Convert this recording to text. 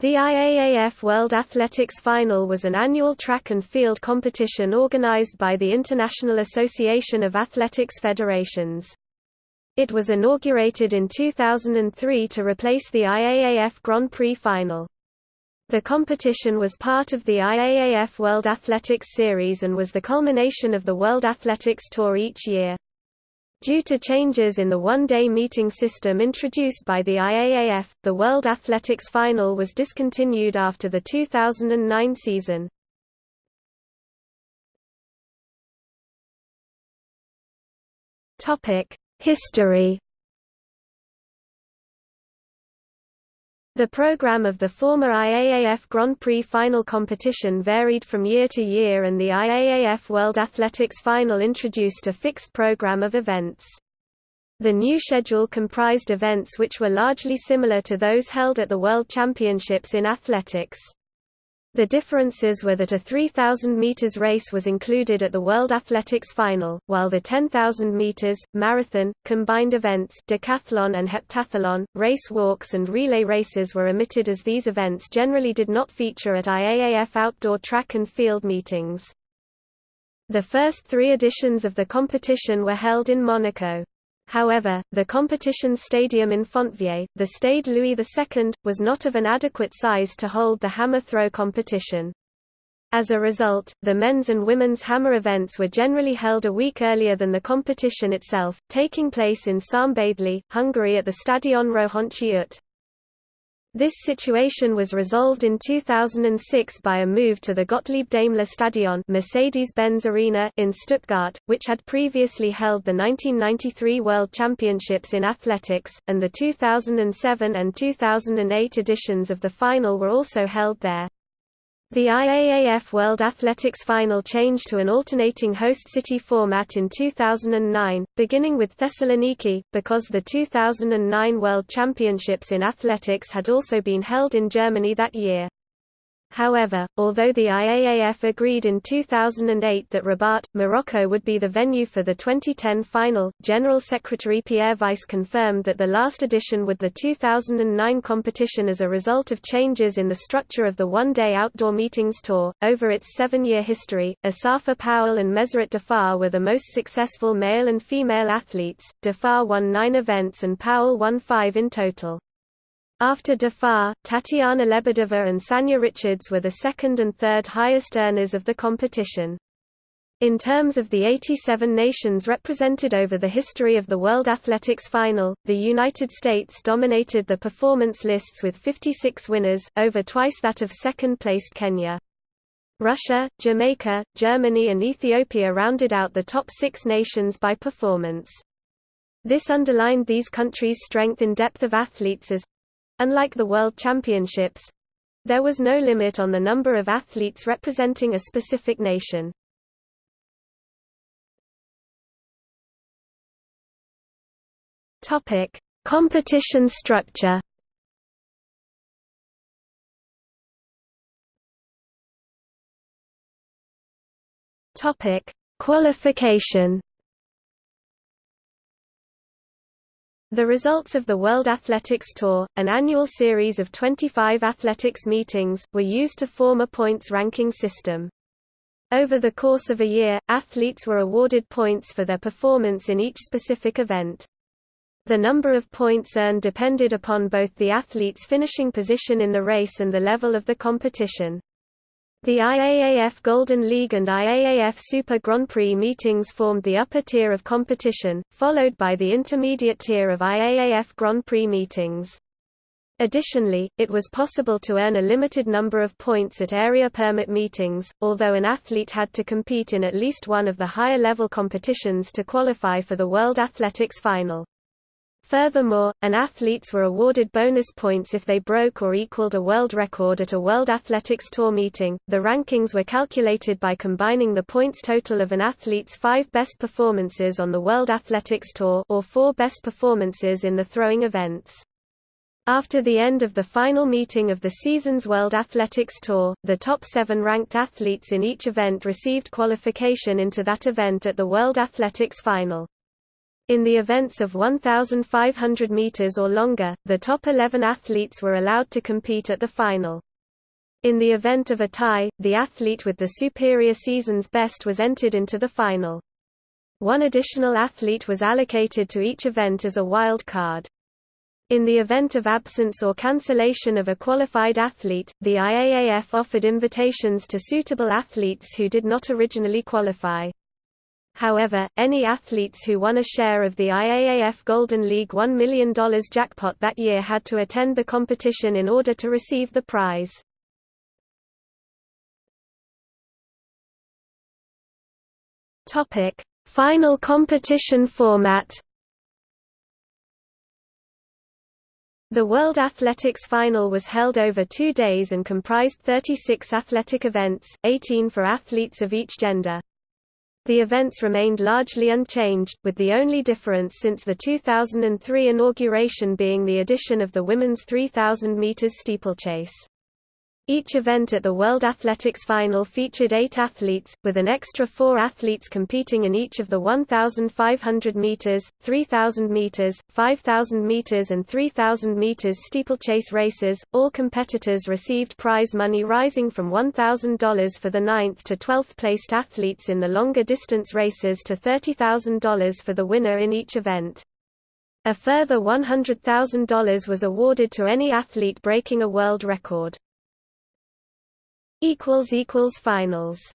The IAAF World Athletics Final was an annual track and field competition organized by the International Association of Athletics Federations. It was inaugurated in 2003 to replace the IAAF Grand Prix Final. The competition was part of the IAAF World Athletics Series and was the culmination of the World Athletics Tour each year. Due to changes in the one-day meeting system introduced by the IAAF, the World Athletics Final was discontinued after the 2009 season. History The program of the former IAAF Grand Prix final competition varied from year to year and the IAAF World Athletics Final introduced a fixed program of events. The new schedule comprised events which were largely similar to those held at the World Championships in athletics. The differences were that a 3,000 meters race was included at the World Athletics Final, while the 10,000 meters, marathon, combined events decathlon and heptathlon, race walks and relay races were omitted as these events generally did not feature at IAAF outdoor track and field meetings. The first three editions of the competition were held in Monaco. However, the competition stadium in Fontvieille, the Stade Louis II, was not of an adequate size to hold the hammer throw competition. As a result, the men's and women's hammer events were generally held a week earlier than the competition itself, taking place in Szombathely, Hungary at the Stadion Rohonczy Út. This situation was resolved in 2006 by a move to the Gottlieb Daimler Stadion Mercedes-Benz Arena in Stuttgart, which had previously held the 1993 World Championships in athletics, and the 2007 and 2008 editions of the final were also held there. The IAAF World Athletics Final changed to an alternating host city format in 2009, beginning with Thessaloniki, because the 2009 World Championships in athletics had also been held in Germany that year. However, although the IAAF agreed in 2008 that Rabat, Morocco would be the venue for the 2010 final, General Secretary Pierre Weiss confirmed that the last edition would the 2009 competition as a result of changes in the structure of the one-day outdoor meetings tour. Over its seven-year history, Asafa Powell and Meseret Defar were the most successful male and female athletes. Defar won nine events and Powell won five in total. After Defar, Tatiana Lebedeva and Sanya Richards were the second and third highest earners of the competition. In terms of the 87 nations represented over the history of the World Athletics Final, the United States dominated the performance lists with 56 winners, over twice that of second-placed Kenya. Russia, Jamaica, Germany and Ethiopia rounded out the top six nations by performance. This underlined these countries' strength in depth of athletes as, Unlike the World Championships, there was no limit on the number of athletes representing a specific nation. Topic: Competition structure. Topic: Qualification. The results of the World Athletics Tour, an annual series of 25 athletics meetings, were used to form a points ranking system. Over the course of a year, athletes were awarded points for their performance in each specific event. The number of points earned depended upon both the athlete's finishing position in the race and the level of the competition. The IAAF Golden League and IAAF Super Grand Prix meetings formed the upper tier of competition, followed by the intermediate tier of IAAF Grand Prix meetings. Additionally, it was possible to earn a limited number of points at area permit meetings, although an athlete had to compete in at least one of the higher-level competitions to qualify for the World Athletics Final. Furthermore, an athletes were awarded bonus points if they broke or equaled a world record at a World Athletics Tour meeting. The rankings were calculated by combining the points total of an athlete's five best performances on the World Athletics Tour or four best performances in the throwing events. After the end of the final meeting of the season's World Athletics Tour, the top seven ranked athletes in each event received qualification into that event at the World Athletics Final. In the events of 1,500 meters or longer, the top 11 athletes were allowed to compete at the final. In the event of a tie, the athlete with the superior season's best was entered into the final. One additional athlete was allocated to each event as a wild card. In the event of absence or cancellation of a qualified athlete, the IAAF offered invitations to suitable athletes who did not originally qualify. However, any athletes who won a share of the IAAF Golden League $1 million jackpot that year had to attend the competition in order to receive the prize. Final competition format. The World Athletics Final was held over two days and comprised 36 athletic events, 18 for athletes of each gender. The events remained largely unchanged, with the only difference since the 2003 inauguration being the addition of the women's 3,000 meters steeplechase. Each event at the World Athletics Final featured eight athletes, with an extra four athletes competing in each of the 1,500 meters, 3,000 meters, 5,000 meters and 3,000 meters steeplechase races. All competitors received prize money rising from $1,000 for the 9th to 12th placed athletes in the longer distance races to $30,000 for the winner in each event. A further $100,000 was awarded to any athlete breaking a world record equals equals finals